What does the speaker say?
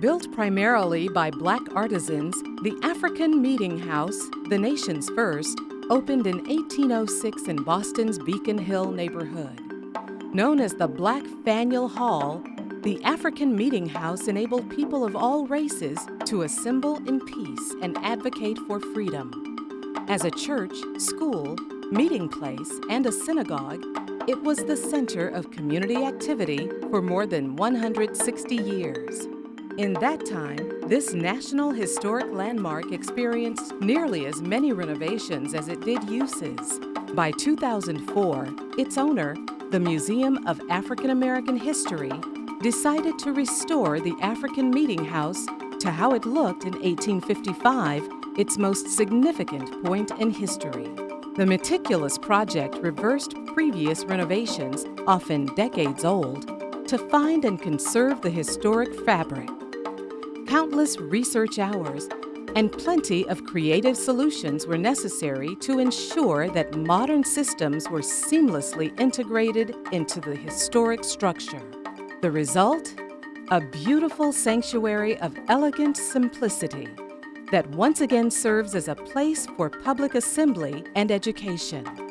Built primarily by black artisans, the African Meeting House, the nation's first, opened in 1806 in Boston's Beacon Hill neighborhood. Known as the Black Faneuil Hall, the African Meeting House enabled people of all races to assemble in peace and advocate for freedom. As a church, school, meeting place, and a synagogue, it was the center of community activity for more than 160 years. In that time, this National Historic Landmark experienced nearly as many renovations as it did uses. By 2004, its owner, the Museum of African American History, decided to restore the African Meeting House to how it looked in 1855, its most significant point in history. The meticulous project reversed previous renovations, often decades old, to find and conserve the historic fabric. Countless research hours and plenty of creative solutions were necessary to ensure that modern systems were seamlessly integrated into the historic structure. The result? A beautiful sanctuary of elegant simplicity that once again serves as a place for public assembly and education.